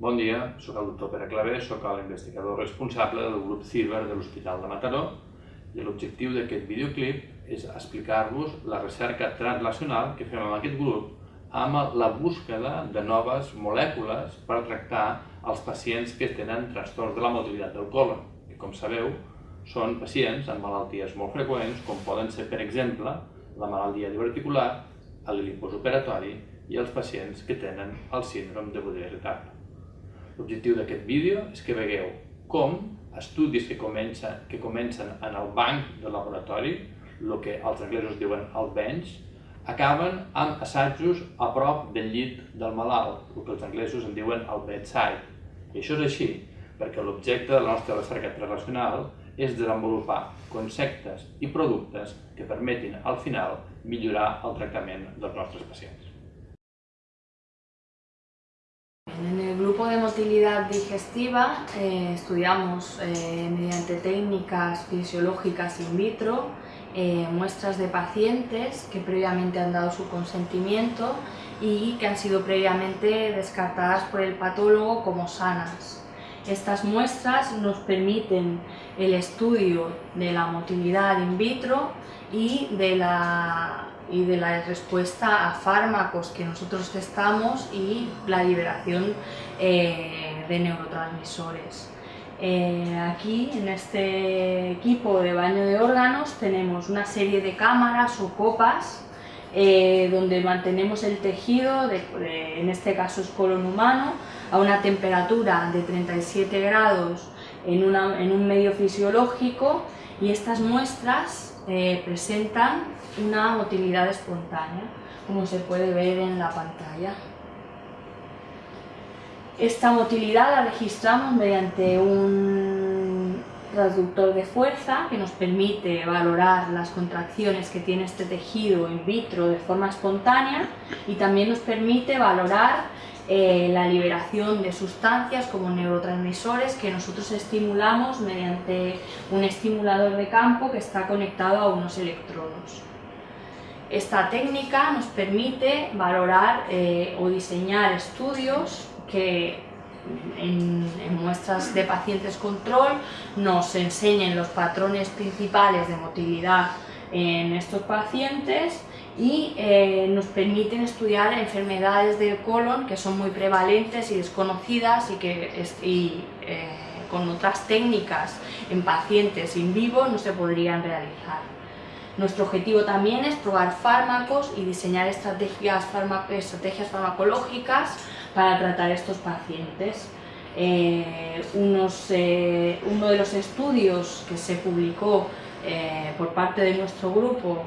Bon dia, sóc el doctor Pere Clavé, sóc l'investigador responsable del grup CIBER de l'Hospital de Mataró i l'objectiu d'aquest videoclip és explicar-vos la recerca translacional que fem amb aquest grup amb la búsqueda de noves molècules per tractar els pacients que tenen trastorns de la motilitat del colon, que com sabeu són pacients amb malalties molt freqüents com poden ser, per exemple, la malaltia diverticular, el lipus operatori i els pacients que tenen el síndrome de Baudrillard. L'objectiu d'aquest vídeo és que vegueu com estudis que comencen, que comencen en el banc del laboratori, el que els anglesos diuen el bench, acaben amb assajos a prop del llit del malalt, el que els anglesos en diuen el bedside. I això és així, perquè l'objecte de la nostra recerca translacional és desenvolupar conceptes i productes que permetin al final millorar el tractament dels nostres pacients. De motilidad digestiva eh, estudiamos eh, mediante técnicas fisiológicas in vitro eh, muestras de pacientes que previamente han dado su consentimiento y que han sido previamente descartadas por el patólogo como sanas. Estas muestras nos permiten el estudio de la motilidad in vitro y de la y de la respuesta a fármacos que nosotros testamos y la liberación eh, de neurotransmisores. Eh, aquí en este equipo de baño de órganos tenemos una serie de cámaras o copas eh, donde mantenemos el tejido, en este caso es colon humano, a una temperatura de 37 grados en, en un medio fisiológico y estas muestras presentan una motilidad espontánea, como se puede ver en la pantalla. Esta motilidad la registramos mediante un transductor de fuerza que nos permite valorar las contracciones que tiene este tejido in vitro de forma espontánea y también nos permite valorar eh, la liberación de sustancias como neurotransmisores que nosotros estimulamos mediante un estimulador de campo que está conectado a unos electrodos. Esta técnica nos permite valorar eh, o diseñar estudios que en, muestras de pacientes control nos enseñen los patrones principales de motilidad en estos pacientes y eh, nos permiten estudiar enfermedades del colon que son muy prevalentes y desconocidas y que eh, con otras técnicas en pacientes in vivo no se podrían realizar. Nuestro objetivo también es probar fármacos y diseñar estrategias, farmacológicas para tratar estos pacientes. Eh, uno de los estudios que se publicó por parte de nuestro grupo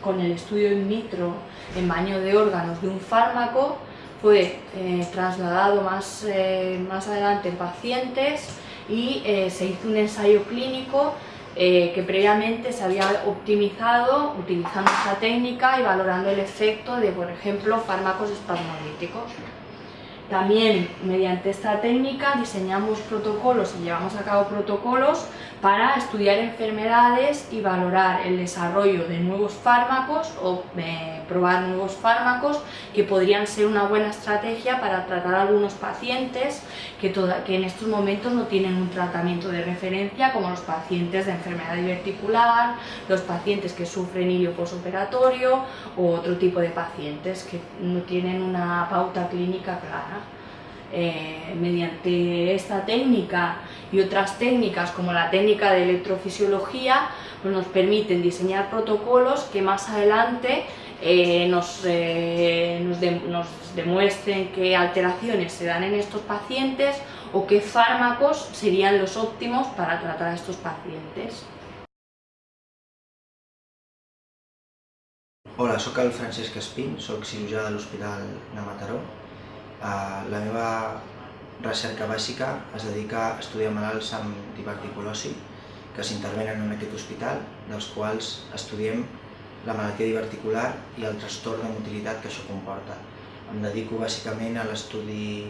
con el estudio in vitro en baño de órganos de un fármaco fue eh, trasladado más, eh, más adelante en pacientes y eh, se hizo un ensayo clínico que previamente se había optimizado utilizando esta técnica y valorando el efecto de, por ejemplo, fármacos espasmolíticos. También mediante esta técnica diseñamos protocolos y llevamos a cabo protocolos para estudiar enfermedades y valorar el desarrollo de nuevos fármacos o eh, probar nuevos fármacos que podrían ser una buena estrategia para tratar algunos pacientes que, que en estos momentos no tienen un tratamiento de referencia como los pacientes de enfermedad diverticular, los pacientes que sufren ilio posoperatorio o otro tipo de pacientes que no tienen una pauta clínica clara. Eh, mediante esta técnica y otras técnicas como la técnica de electrofisiología pues nos permiten diseñar protocolos que más adelante eh, nos, eh, nos, demuestren qué alteraciones se dan en estos pacientes o qué fármacos serían los óptimos para tratar a estos pacientes. Hola, soy el Francesc Espín, soy cirurgià de l'Hospital de la meva recerca bàsica es dedica a estudiar malalts amb diverticulosi que s'intervenen en aquest hospital, dels quals estudiem la malaltia diverticular i el trastorn de motilitat que això comporta. Em dedico bàsicament a l'estudi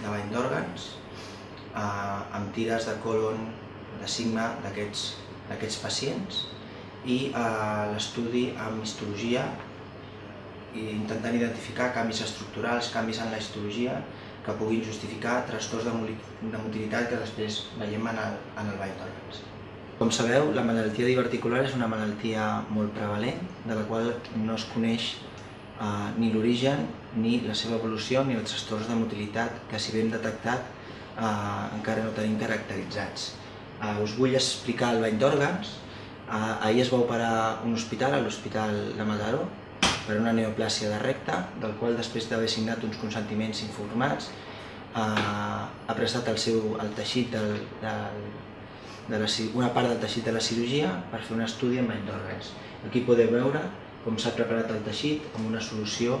de bany d'òrgans, eh, amb tires de colon de sigma d'aquests pacients i a l'estudi amb histologia i intentant identificar canvis estructurals, canvis en la histologia que puguin justificar trastorns de, motilitat que després veiem en el, en el ball d'òrgans. Com sabeu, la malaltia diverticular és una malaltia molt prevalent, de la qual no es coneix eh, ni l'origen, ni la seva evolució, ni els trastorns de motilitat que si ben detectat eh, encara no tenim caracteritzats. Eh, us vull explicar el bany d'òrgans. Eh, ahir es va operar un hospital, a l'Hospital de Mataró, per una neoplàsia de recte, del qual després d'haver signat uns consentiments informats eh, ha prestat el, seu, el teixit del, del, de la, una part del teixit de la cirurgia per fer un estudi amb bany d'òrgans. Aquí podeu veure com s'ha preparat el teixit amb una solució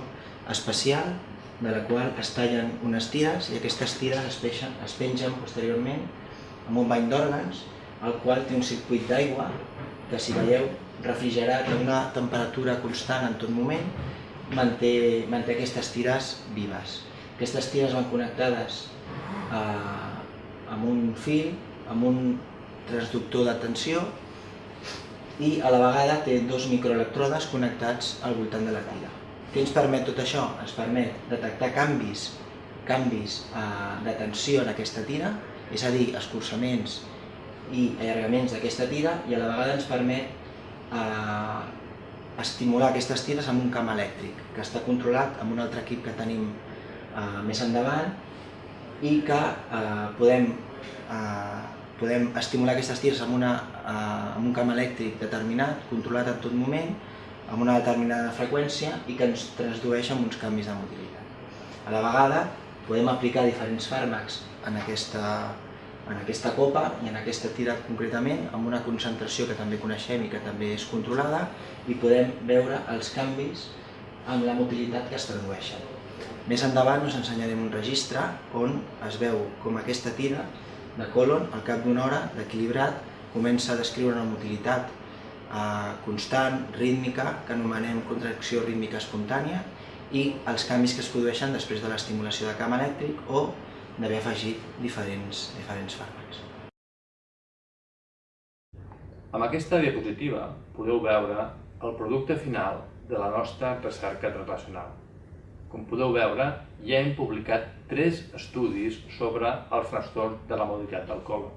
especial de la qual es tallen unes tires i aquestes tires es, peixen, es pengen posteriorment amb un bany d'òrgans, el qual té un circuit d'aigua que si veieu refrigerat a una temperatura constant en tot moment, manté, manté aquestes tires vives. Aquestes tires van connectades eh, amb un fil, amb un transductor de tensió i a la vegada té dos microelectrodes connectats al voltant de la tira. Què ens permet tot això? Ens permet detectar canvis, canvis eh, de tensió en aquesta tira, és a dir, escurçaments i allargaments d'aquesta tira i a la vegada ens permet eh, estimular aquestes tires amb un camp elèctric que està controlat amb un altre equip que tenim eh, més endavant i que eh, podem, eh, podem estimular aquestes tires amb, una, eh, amb un camp elèctric determinat, controlat en tot moment, amb una determinada freqüència i que ens transdueix amb uns canvis de motilitat. A la vegada podem aplicar diferents fàrmacs en aquesta, en aquesta copa i en aquesta tira concretament amb una concentració que també coneixem i que també és controlada i podem veure els canvis amb la motilitat que es tradueixen. Més endavant us ensenyarem un registre on es veu com aquesta tira de colon al cap d'una hora d'equilibrat comença a descriure una motilitat eh, constant, rítmica, que anomenem contracció rítmica espontània i els canvis que es produeixen després de l'estimulació de camp elèctric o d'haver afegit diferents, diferents fàrmacs. Amb aquesta diapositiva podeu veure el producte final de la nostra recerca translacional. Com podeu veure, ja hem publicat tres estudis sobre el trastorn de la mobilitat del colon.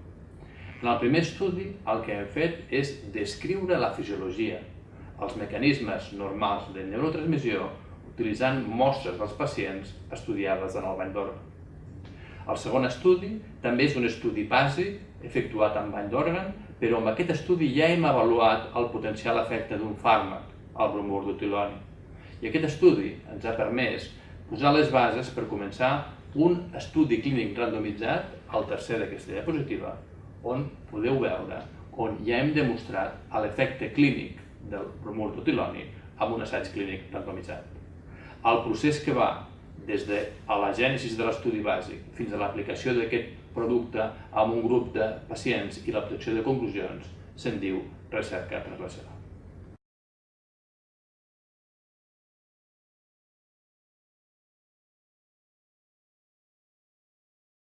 En el primer estudi, el que hem fet és descriure la fisiologia, els mecanismes normals de neurotransmissió utilitzant mostres dels pacients estudiades en el bany d'òrgan. El segon estudi també és un estudi bàsic efectuat amb bany d'òrgan, però amb aquest estudi ja hem avaluat el potencial efecte d'un fàrmac, el bromur d'utiloni. I aquest estudi ens ha permès posar les bases per començar un estudi clínic randomitzat, el tercer d'aquesta diapositiva, on podeu veure on ja hem demostrat l'efecte clínic del bromur d'utiloni amb un assaig clínic randomitzat. El procés que va des de la gènesis de l'estudi bàsic fins a l'aplicació d'aquest producte amb un grup de pacients i l'obtenció de conclusions, se'n diu recerca translacional.